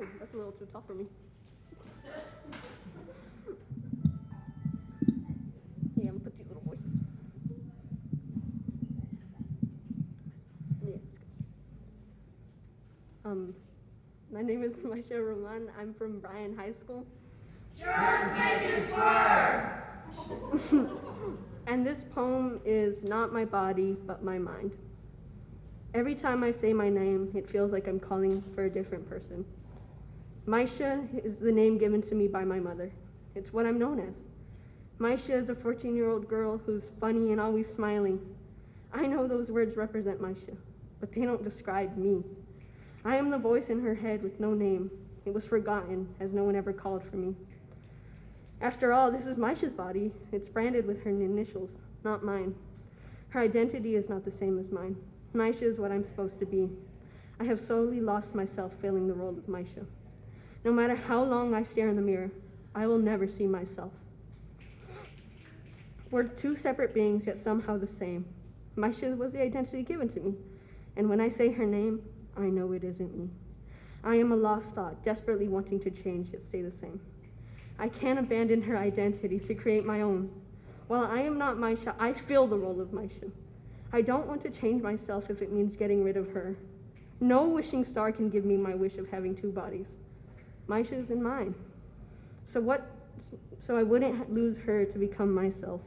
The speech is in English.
Oh, that's a little too tall for me. Yeah, I'm petite little boy. Yeah. Um, my name is Maisha Roman. I'm from Bryan High School. and this poem is not my body, but my mind. Every time I say my name, it feels like I'm calling for a different person. Maisha is the name given to me by my mother. It's what I'm known as. Maisha is a 14 year old girl who's funny and always smiling. I know those words represent Maisha, but they don't describe me. I am the voice in her head with no name. It was forgotten, as no one ever called for me. After all, this is Maisha's body. It's branded with her initials, not mine. Her identity is not the same as mine. Maisha is what I'm supposed to be. I have slowly lost myself filling the role of Maisha. No matter how long I stare in the mirror, I will never see myself. We're two separate beings, yet somehow the same. Maisha was the identity given to me, and when I say her name, I know it isn't me. I am a lost thought, desperately wanting to change yet stay the same. I can't abandon her identity to create my own. While I am not Maisha, I fill the role of Maisha. I don't want to change myself if it means getting rid of her. No wishing star can give me my wish of having two bodies my shoes and mine. So what, so I wouldn't lose her to become myself.